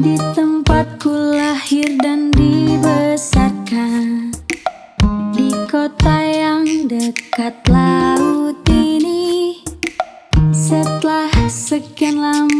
Di tempatku lahir dan dibesarkan. Di kota yang dekat laut ini Setelah sekian lama